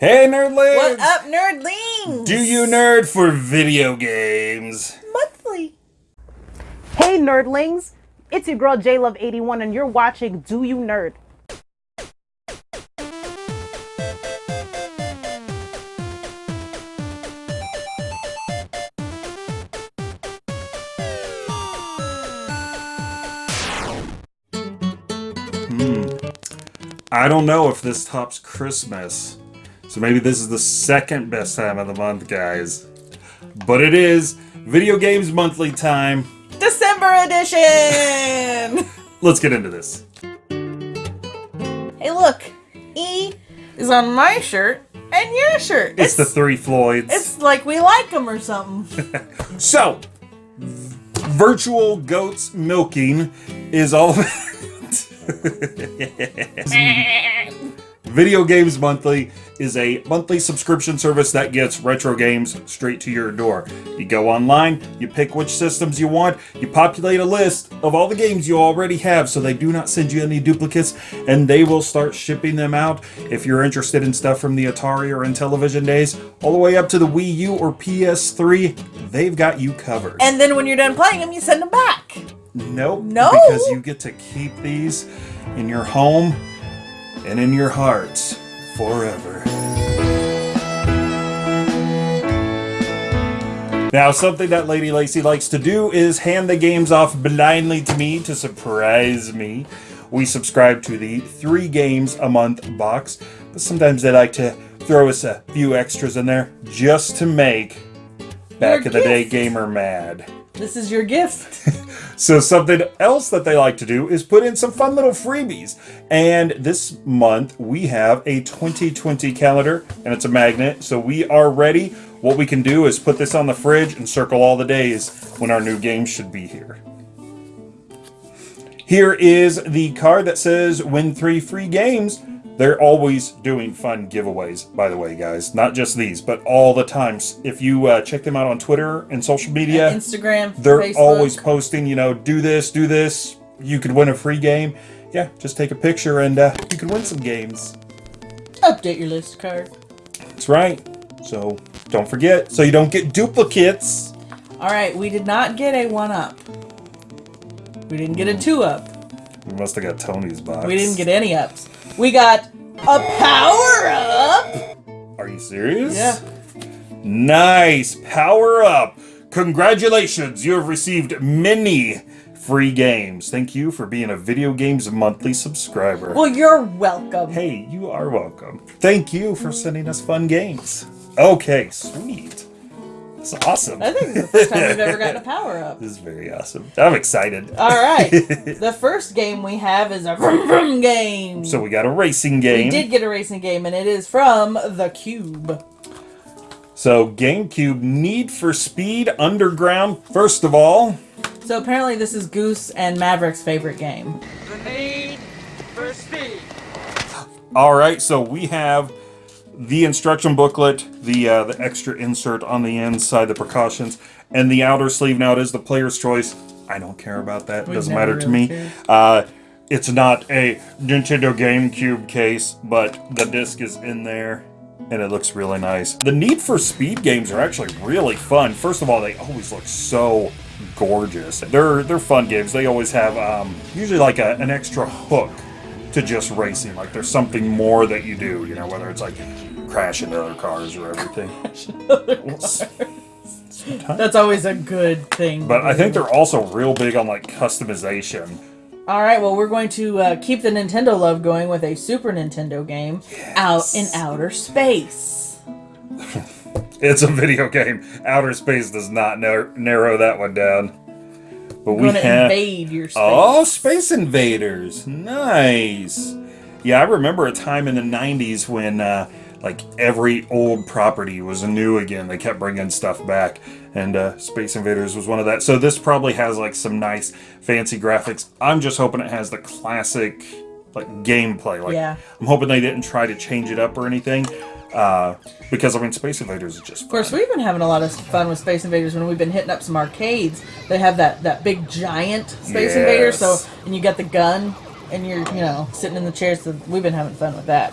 Hey, nerdlings! What up, nerdlings? Do you nerd for video games? Monthly. Hey nerdlings, it's your girl JLove81 and you're watching Do You Nerd? Hmm. I don't know if this tops Christmas. So maybe this is the second best time of the month, guys. But it is Video Games Monthly time. December edition. Let's get into this. hey, look. E is on my shirt and your shirt. It's, the Three Floyds. It's like we like them or something. So, virtual goats milking is all. Video Games Monthly is a monthly subscription service that gets retro games straight to your door. You go online, you pick which systems you want, you populate a list of all the games you already have so they do not send you any duplicates, and they will start shipping them out. If you're interested in stuff from the Atari or Intellivision days, all the way up to the Wii U or PS3, they've got you covered. and then when you're done playing them, you send them back. Nope. No? Because you get to keep these in your home and in your hearts forever. Now, something that Lady Lacey likes to do is hand the games off blindly to me to surprise me. We subscribe to the three games a month box, but sometimes they like to throw us a few extras in there just to make back Your in the day gamer mad. This is your gift. So something else that they like to do is put in some fun little freebies. And this month we have a 2020 calendar and it's a magnet. So we are ready. What we can do is put this on the fridge and circle all the days when our new game should be here. Here is the card that says win three free games. They're always doing fun giveaways, by the way, guys. Not just these, but all the times. If you uh, check them out on Twitter and social media, Instagram, they're Facebook. always posting, you know, do this, do this. You could win a free game. Yeah, just take a picture and uh, you can win some games. update your list card. That's right. So don't forget, so you don't get duplicates. All right, we did not get a one up. We didn't get a two up. We must have got Tony's box. We didn't get any ups. We got a power up. Are you serious? Yeah. Nice power up. Congratulations, you have received many free games. Thank you for being a Video Games Monthly subscriber. Well, you're welcome. Hey, you are welcome. Thank you for sending us fun games. Okay, sweet. That's awesome. I think it's the first time we've ever gotten a power up. This is very awesome. I'm excited. All right. the first game we have is a vroom vroom game. So we got a racing game. we did get a racing game, and it is from the Cube. So GameCube Need for Speed Underground. First of all, So apparently, this is Goose and Maverick's favorite game. The need for speed. all right. So we have the instruction booklet, the uh, the extra insert on the inside, the precautions, and the outer sleeve. Now it is the player's choice. I don't care about that. It doesn't matter to really me. Uh, it's not a Nintendo GameCube case, but the disc is in there. And it looks really nice. The Need for Speed games are actually really fun. First of all, they always look so gorgeous. They're they're fun games. They always have um, usually like a, an extra hook to just racing. Like there's something more that you do. You know, whether it's like crash into other cars or everything. Sometimes. That's always a good thing. But I think they're also real big on like customization. All right, well, we're going to uh, keep the Nintendo love going with a Super Nintendo game out in outer space. It's a video game. Outer Space does not nar- narrow that one down. But we Going to have invade your space. oh, Space Invaders, nice. Yeah, I remember a time in the '90s when uh, like every old property was new again. They kept bringing stuff back, and uh, Space Invaders was one of that. So this probably has like some nice fancy graphics. I'm just hoping it has the classic like gameplay. Like Yeah. I'm hoping they didn't try to change it up or anything. Uh, because I mean, Space Invaders is just Of course, we've been having a lot of fun with Space Invaders when we've been hitting up some arcades. They have that, that big giant Space Invader, so and you got the gun, and you're you know sitting in the chairs. So we've been having fun with that.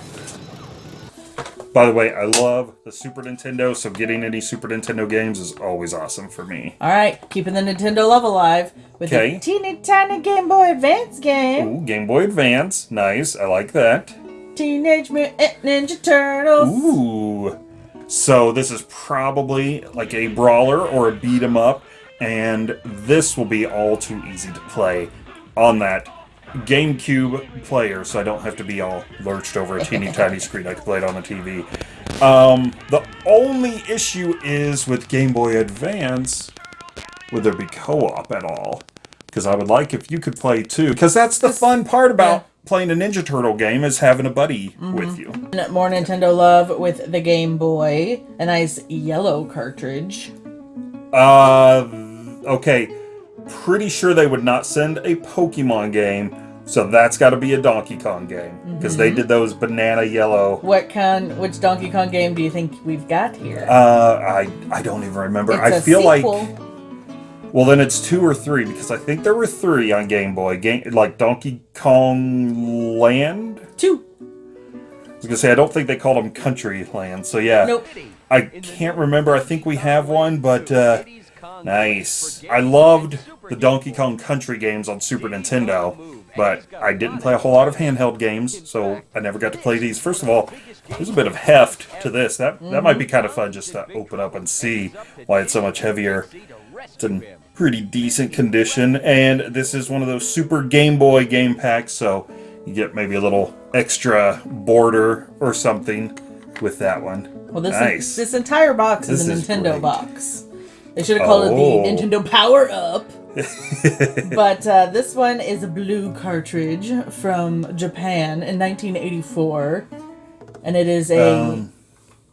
By the way, I love the Super Nintendo, so getting any Super Nintendo games is always awesome for me. All right, keeping the Nintendo love alive with Okay. a teeny tiny Game Boy Advance game. Ooh, Game Boy Advance. Nice. I like that. Teenage Mutant Ninja Turtles. Ooh. So this is probably like a brawler or a beat 'em up, and this will be all too easy to play on that GameCube player, so I don't have to be all lurched over a teeny tiny screen. I can play it on the TV. Um, the only issue is with Game Boy Advance, would there be co-op at all? Because I would like if you could play too. Because that's the fun part about playing a Ninja Turtle game is having a buddy with you. More Nintendo love with the Game Boy. A nice yellow cartridge. Uh, okay. Pretty sure they would not send a Pokemon game, so that's got to be a Donkey Kong game because they did those banana yellow. What kind? Which Donkey Kong game do you think we've got here? Uh, I I don't even remember. it's I feel like well then it's two or three because I think there were three on Game Boy. Game like Donkey Kong Land. two. I was gonna say I don't think they called them Country Land. So yeah, Nope. I can't remember. I think we have one, but uh, nice. I loved the Donkey Kong Country games on Super Nintendo, but I didn't play a whole lot of handheld games, so I never got to play these. First of all, there's a bit of heft to this. That that might be kind of fun just to open up and see why it's so much heavier. It's in pretty decent condition, and this is one of those Super Game Boy game packs, so you get maybe a little extra border or something with that one. Well, this nice. this entire box is a This is Nintendo great. box. They should have called Oh. it the Nintendo Power Up. but uh, this one is a blue cartridge from Japan in 1984, and it is a Um,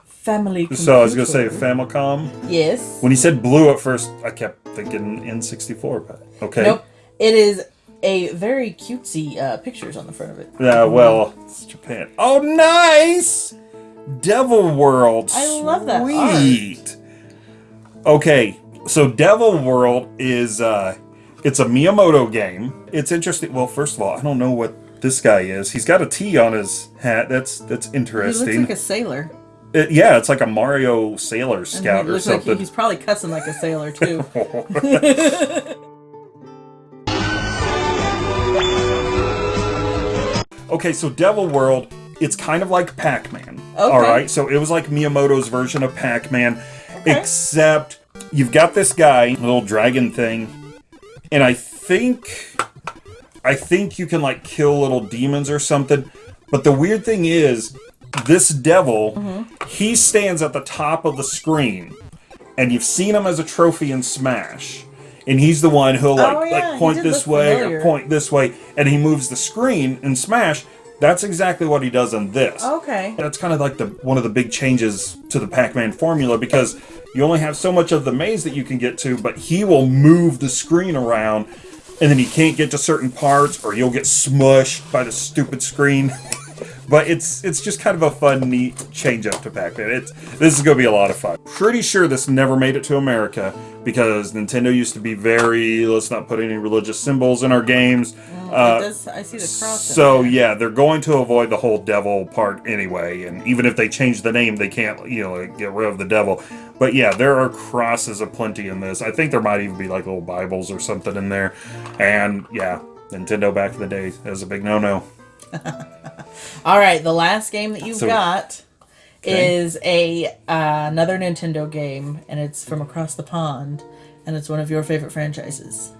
family. So I was gonna say computer. Famicom. yes. When he said blue at first, I kept thinking N64, but okay. Nope. It is a very cutesy uh, pictures on the front of it. Yeah, well, it's Japan. Oh, nice! Devil World. I love that art. Okay, so Devil World is uh it's a Miyamoto game. It's interesting. Well, first of all, I don't know what this guy is. He's got a T on his hat. That's that's interesting. He looks like a sailor. It- yeah, it's like a Mario Sailor Scout he or looks like something. he's probably cussing like a sailor too. Okay, so Devil World, it's kind of like Pac-Man. Okay. All right, so it was like Miyamoto's version of Pac-Man, except you've got this guy, little dragon thing, and I think, I think you can like kill little demons or something. But the weird thing is, this devil, Mm-hmm. he stands at the top of the screen, and you've seen him as a trophy in Smash. And he's the one who'll like, Oh, yeah, like point this way familiar. or point this way, and he moves the screen in Smash. That's exactly what he does in this. okay. That's kind of like the one of the big changes to the Pac-Man formula because you only have so much of the maze that you can get to, but he will move the screen around, and then you can't get to certain parts, or you'll get smushed by the stupid screen. but it's it's just kind of a fun, neat change up to Pac-Man. It's this is gonna be a lot of fun. Pretty sure this never made it to America because Nintendo used to be very let's not put any religious symbols in our games. Uh, does, I see the cross. so yeah, they're going to avoid the whole devil part anyway, and even if they change the name, they can't you know get rid of the devil. But yeah, there are crosses aplenty in this. I think there might even be like little Bibles or something in there. And yeah, Nintendo back in the day is a big no-no. All right, the last game that you've So- got Okay. is a uh, another Nintendo game, and it's from across the pond, and it's one of your favorite franchises.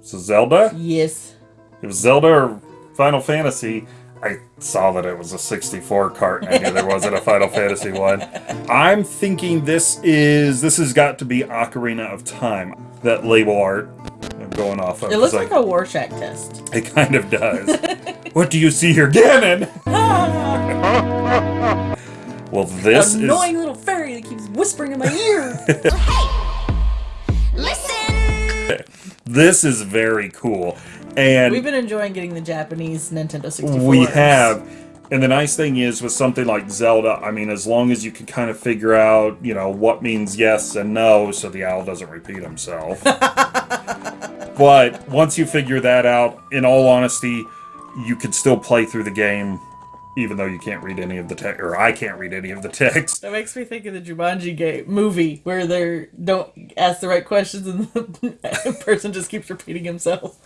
So Zelda, Yes. it was Zelda or Final Fantasy. I saw that it was a 64 cart, and I knew there wasn't a Final Fantasy one. I'm thinking this is this has got to be Ocarina of Time. That label art going off of. It looks It's like a Rorschach test. It kind of does. what do you see here, Ganon? well, this is Annoying little fairy that keeps whispering in my ear. is this is very cool, and We've been enjoying getting the Japanese Nintendo 64. we have. And the nice thing is with something like Zelda, I mean, as long as you can kind of figure out, you know, what means yes and no, so the owl doesn't repeat himself. But once you figure that out, in all honesty, you could still play through the game even though you can't read any of the text, or I can't read any of the text. That makes me think of the Jumanji game movie where they don't ask the right questions and the person just keeps repeating himself.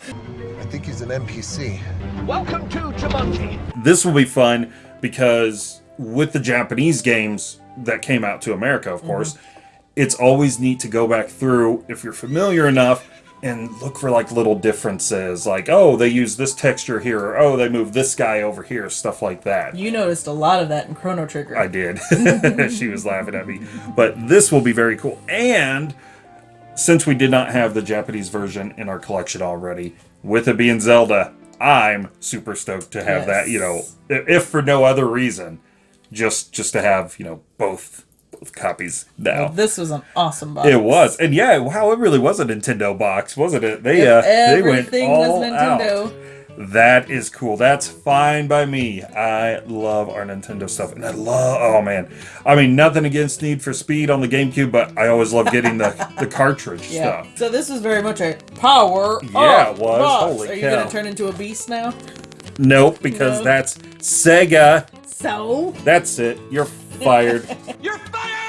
I think he's an NPC. Welcome to Jumanji. This will be fun because with the Japanese games that came out to America, of mm-hmm. course, it's always neat to go back through if you're familiar enough and look for like little differences like oh they use this texture here or oh they move this guy over here stuff like that You noticed a lot of that in Chrono Trigger. I did. she was laughing at me. But this will be very cool. And since we did not have the Japanese version in our collection already, with it being Zelda, I'm super stoked to have that, you know, if for no other reason, just just to have, you know, both copies now. This was an awesome box. It was. And yeah, wow, it really was a Nintendo box, wasn't it? They uh they went all was Nintendo. out. That is cool. That's fine by me. I love our Nintendo stuff. And I love, oh man. I mean, nothing against Need for Speed on the GameCube, but I always love getting the, the cartridge Yeah. stuff. So this is very much a power Yeah, it was. box. Holy Are you cow. gonna turn into a beast now? Nope, because No. that's Sega. So That's it. You're fired. You're fired!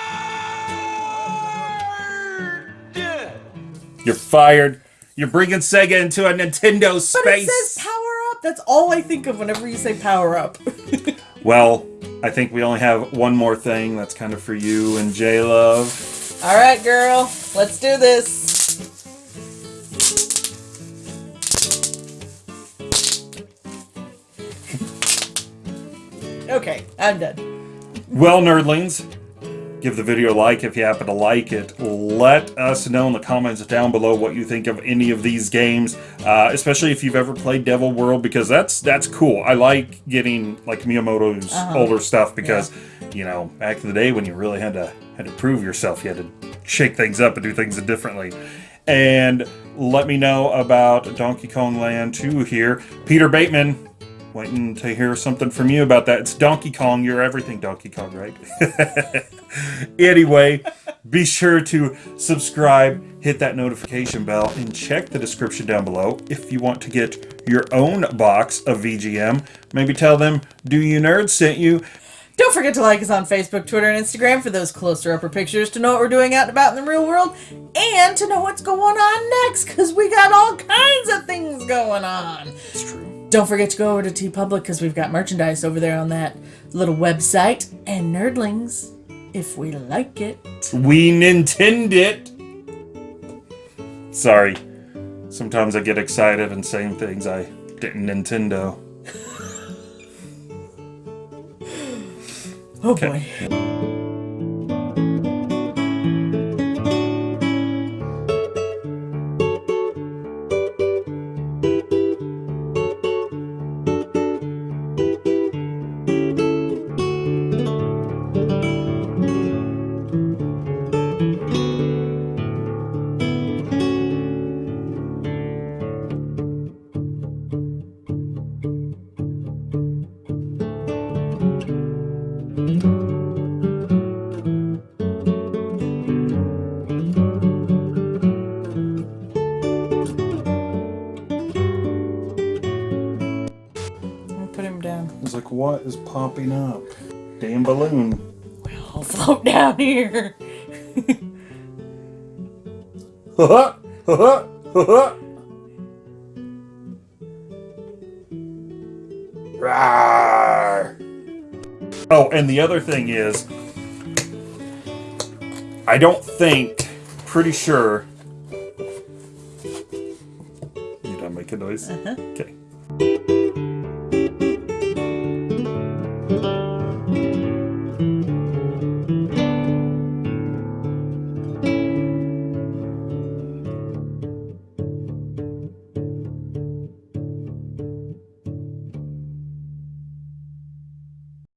You're fired. You're bringing Sega into a Nintendo space. But it says power up. That's all I think of whenever you say power up. well, I think we only have one more thing that's kind of for you and J Love. all right, girl. Let's do this. Okay, I'm done. Well, nerdlings, give the video a like if you happen to like it. Let us know in the comments down below what you think of any of these games, uh, especially if you've ever played Devil World, because that's that's cool. I like getting like Miyamoto's older stuff because you know back in the day when you really had to had to prove yourself, you had to shake things up and do things differently. And let me know about Donkey Kong Land 2 here. Peter Bateman, waiting to hear something from you about that. It's Donkey Kong. You're everything Donkey Kong, right? anyway, be sure to subscribe, hit that notification bell, and check the description down below if you want to get your own box of VGM. Maybe tell them Do You Nerds sent you. Don't forget to like us on Facebook, Twitter, and Instagram for those closer upper pictures to know what we're doing out and about in the real world and to know what's going on next because we got all kinds of things going on. It's true. Don't forget to go over to TeePublic because we've got merchandise over there on that little website. And nerdlings, if we like it. We Nintend it. Sorry. Sometimes I get excited and saying things I didn't Nintendo. Oh Okay. boy. Like, what is popping up? Damn balloon. I'll float down here. Rawr. Oh, and the other thing is, I don't think, pretty sure. You done making noise? Uh-huh. Okay.